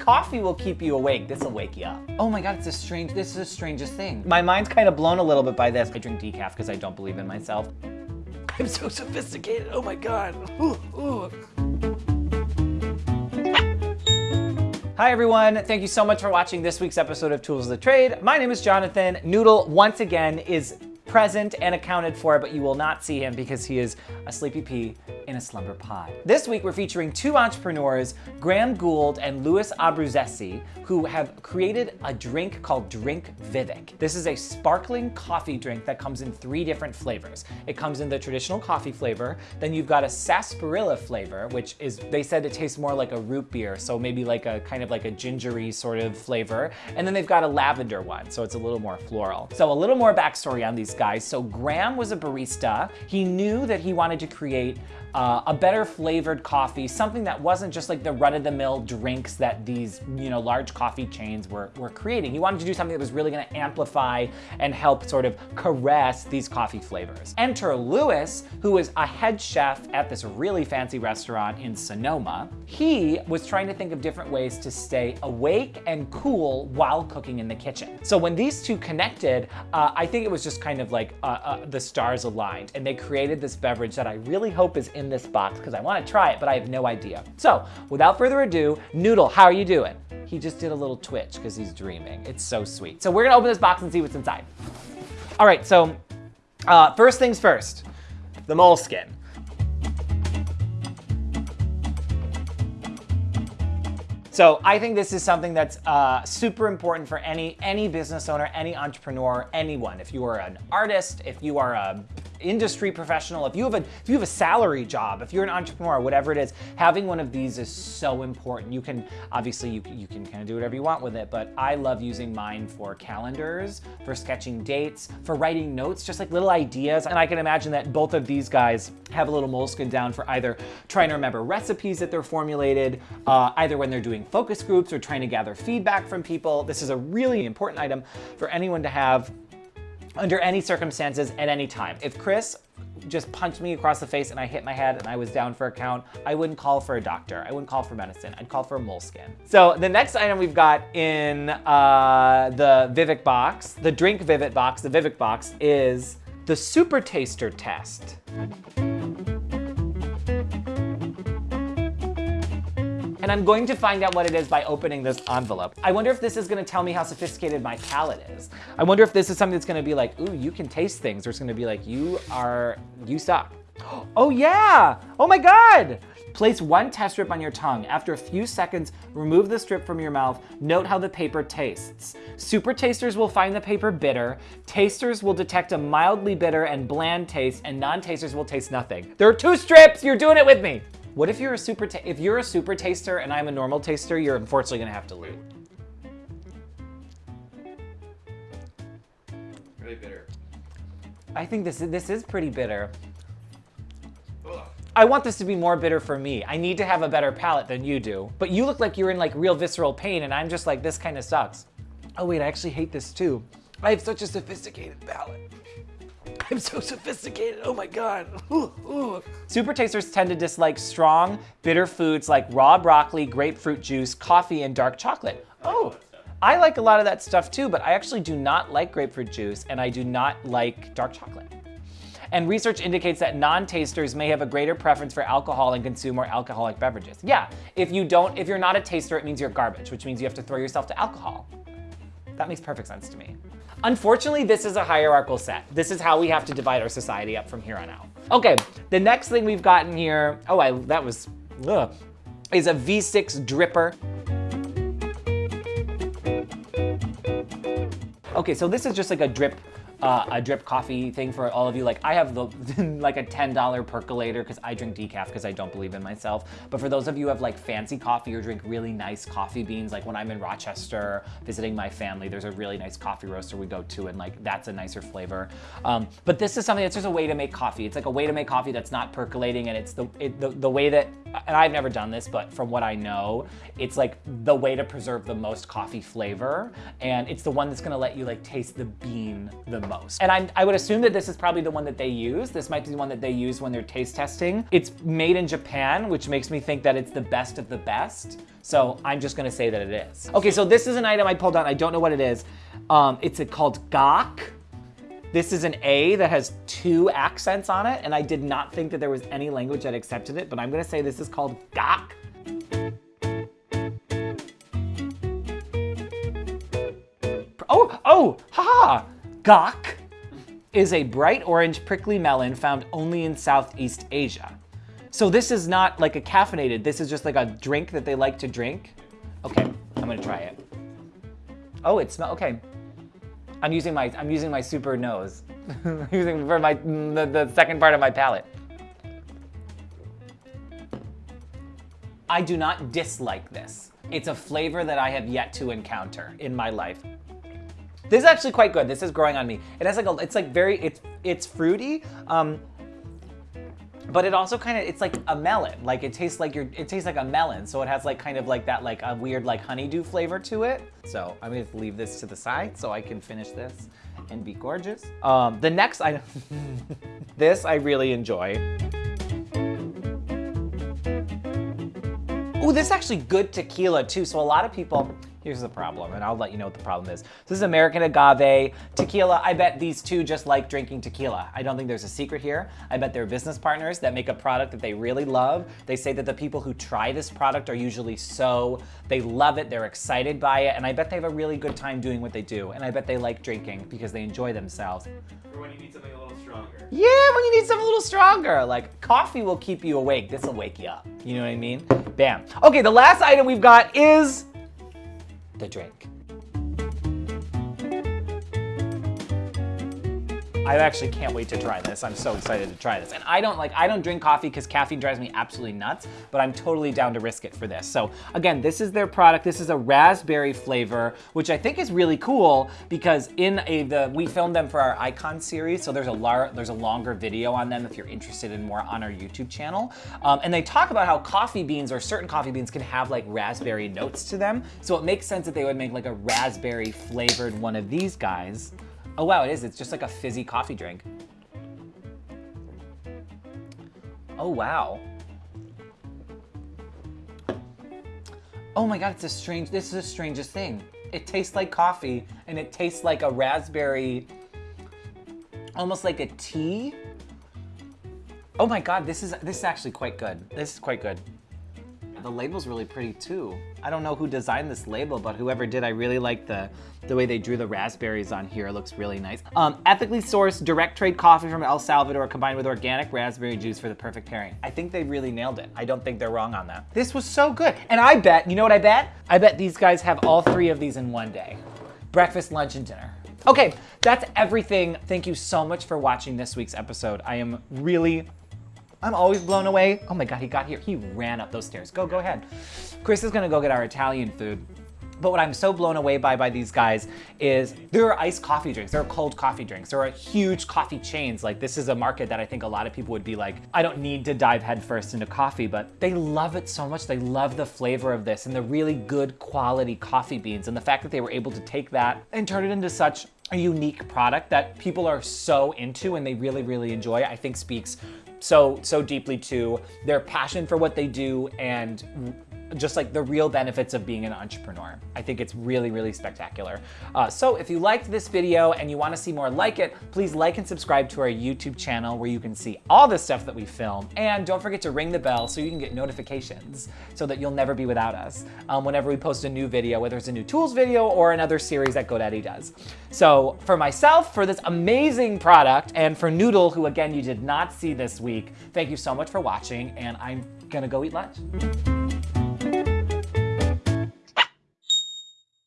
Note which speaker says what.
Speaker 1: Coffee will keep you awake. This will wake you up. Oh my God, it's a strange, this is the strangest thing. My mind's kind of blown a little bit by this. I drink decaf because I don't believe in myself. I'm so sophisticated, oh my God. Ooh, ooh. Hi everyone, thank you so much for watching this week's episode of Tools of the Trade. My name is Jonathan. Noodle, once again, is present and accounted for, but you will not see him because he is a sleepy pea in a slumber pod. This week, we're featuring two entrepreneurs, Graham Gould and Louis Abruzzese, who have created a drink called Drink Vivek. This is a sparkling coffee drink that comes in three different flavors. It comes in the traditional coffee flavor, then you've got a sarsaparilla flavor, which is, they said it tastes more like a root beer, so maybe like a kind of like a gingery sort of flavor. And then they've got a lavender one, so it's a little more floral. So a little more backstory on these guys. So Graham was a barista. He knew that he wanted to create uh, a better flavored coffee, something that wasn't just like the run-of-the-mill drinks that these, you know, large coffee chains were, were creating. He wanted to do something that was really gonna amplify and help sort of caress these coffee flavors. Enter Louis, who is a head chef at this really fancy restaurant in Sonoma. He was trying to think of different ways to stay awake and cool while cooking in the kitchen. So when these two connected, uh, I think it was just kind of like uh, uh, the stars aligned and they created this beverage that I really hope is in in this box because I want to try it, but I have no idea. So without further ado, Noodle, how are you doing? He just did a little twitch because he's dreaming. It's so sweet. So we're gonna open this box and see what's inside. All right, so uh, first things first, the Moleskine. So I think this is something that's uh, super important for any, any business owner, any entrepreneur, anyone. If you are an artist, if you are a industry professional, if you have a if you have a salary job, if you're an entrepreneur, whatever it is, having one of these is so important. You can obviously you, you can kind of do whatever you want with it, but I love using mine for calendars, for sketching dates, for writing notes, just like little ideas. And I can imagine that both of these guys have a little Moleskine down for either trying to remember recipes that they're formulated, uh, either when they're doing focus groups or trying to gather feedback from people. This is a really important item for anyone to have under any circumstances at any time. If Chris just punched me across the face and I hit my head and I was down for a count, I wouldn't call for a doctor. I wouldn't call for medicine. I'd call for a Moleskine. So the next item we've got in uh, the Vivek box, the drink Vivek box, the Vivek box is the super taster test. And I'm going to find out what it is by opening this envelope. I wonder if this is gonna tell me how sophisticated my palate is. I wonder if this is something that's gonna be like, ooh, you can taste things, or it's gonna be like, you are, you suck. Oh yeah, oh my God. Place one test strip on your tongue. After a few seconds, remove the strip from your mouth. Note how the paper tastes. Super tasters will find the paper bitter. Tasters will detect a mildly bitter and bland taste, and non-tasters will taste nothing. There are two strips, you're doing it with me. What if you're a super, if you're a super taster and I'm a normal taster, you're unfortunately gonna have to lose.
Speaker 2: Really bitter.
Speaker 1: I think this is, this is pretty bitter. Ugh. I want this to be more bitter for me. I need to have a better palate than you do. But you look like you're in like real visceral pain and I'm just like, this kind of sucks. Oh wait, I actually hate this too. I have such a sophisticated palate. I'm so sophisticated, oh my God. Ooh, ooh. Super tasters tend to dislike strong, bitter foods like raw broccoli, grapefruit juice, coffee, and dark chocolate. Oh, I like a lot of that stuff too, but I actually do not like grapefruit juice and I do not like dark chocolate. And research indicates that non-tasters may have a greater preference for alcohol and consume more alcoholic beverages. Yeah, if you don't, if you're not a taster, it means you're garbage, which means you have to throw yourself to alcohol. That makes perfect sense to me. Unfortunately, this is a hierarchical set. This is how we have to divide our society up from here on out. Okay, the next thing we've gotten here, oh, I, that was, ugh, is a V60 dripper. Okay, so this is just like a drip uh, a drip coffee thing for all of you. Like I have the like a $10 percolator because I drink decaf because I don't believe in myself. But for those of you who have like fancy coffee or drink really nice coffee beans, like when I'm in Rochester visiting my family, there's a really nice coffee roaster we go to and like that's a nicer flavor. Um, but this is something that's just a way to make coffee. It's like a way to make coffee that's not percolating and it's the, it, the, the way that, and I've never done this, but from what I know, it's like the way to preserve the most coffee flavor. And it's the one that's gonna let you like taste the bean the most. And I'm, I would assume that this is probably the one that they use. This might be the one that they use when they're taste testing. It's made in Japan, which makes me think that it's the best of the best. So I'm just gonna say that it is. Okay, so this is an item I pulled out. I don't know what it is. Um, it's called gak. This is an A that has two accents on it, and I did not think that there was any language that accepted it, but I'm gonna say this is called gak. Oh, oh, gak is a bright orange prickly melon found only in Southeast Asia. So this is not like a caffeinated, this is just like a drink that they like to drink. Okay, I'm gonna try it. Oh, it smells, okay. I'm using my, I'm using my super nose. using for my, the, the second part of my palate. I do not dislike this. It's a flavor that I have yet to encounter in my life. This is actually quite good. This is growing on me. It has like a, it's like very, it's it's fruity, um, but it also kind of, it's like a melon. Like it tastes like your, it tastes like a melon. So it has like kind of like that, like a weird like honeydew flavor to it. So I'm gonna leave this to the side so I can finish this and be gorgeous. Um, the next item, this I really enjoy. Ooh, this is actually good tequila too. So a lot of people, Here's the problem, and I'll let you know what the problem is. This is American agave tequila. I bet these two just like drinking tequila. I don't think there's a secret here. I bet they're business partners that make a product that they really love. They say that the people who try this product are usually so, they love it, they're excited by it, and I bet they have a really good time doing what they do. And I bet they like drinking because they enjoy themselves.
Speaker 2: Or when you need something a little stronger.
Speaker 1: Yeah, when you need something a little stronger. Like coffee will keep you awake. This will wake you up. You know what I mean? Bam. Okay, the last item we've got is the drink. I actually can't wait to try this. I'm so excited to try this. And I don't like, I don't drink coffee because caffeine drives me absolutely nuts, but I'm totally down to risk it for this. So again, this is their product. This is a raspberry flavor, which I think is really cool because in a, the, we filmed them for our Icon series. So there's a, lar, there's a longer video on them if you're interested in more on our YouTube channel. Um, and they talk about how coffee beans or certain coffee beans can have like raspberry notes to them. So it makes sense that they would make like a raspberry flavored one of these guys. Oh wow, it is. It's just like a fizzy coffee drink. Oh wow. Oh my god, it's a strange, this is the strangest thing. It tastes like coffee and it tastes like a raspberry, almost like a tea. Oh my god, this is this is actually quite good. This is quite good. The label's really pretty too. I don't know who designed this label, but whoever did, I really like the, the way they drew the raspberries on here. It looks really nice. Um, ethically sourced direct trade coffee from El Salvador combined with organic raspberry juice for the perfect pairing. I think they really nailed it. I don't think they're wrong on that. This was so good. And I bet, you know what I bet? I bet these guys have all three of these in one day. Breakfast, lunch, and dinner. Okay, that's everything. Thank you so much for watching this week's episode. I am really I'm always blown away. Oh my God, he got here. He ran up those stairs. Go, go ahead. Chris is gonna go get our Italian food. But what I'm so blown away by by these guys is there are iced coffee drinks, there are cold coffee drinks, there are huge coffee chains. Like this is a market that I think a lot of people would be like, I don't need to dive headfirst into coffee, but they love it so much. They love the flavor of this and the really good quality coffee beans. And the fact that they were able to take that and turn it into such a unique product that people are so into and they really, really enjoy, I think speaks so, so deeply to their passion for what they do and just like the real benefits of being an entrepreneur. I think it's really, really spectacular. Uh, so if you liked this video and you wanna see more like it, please like and subscribe to our YouTube channel where you can see all the stuff that we film. And don't forget to ring the bell so you can get notifications so that you'll never be without us um, whenever we post a new video, whether it's a new tools video or another series that GoDaddy does. So for myself, for this amazing product, and for Noodle, who again, you did not see this week, thank you so much for watching and I'm gonna go eat lunch.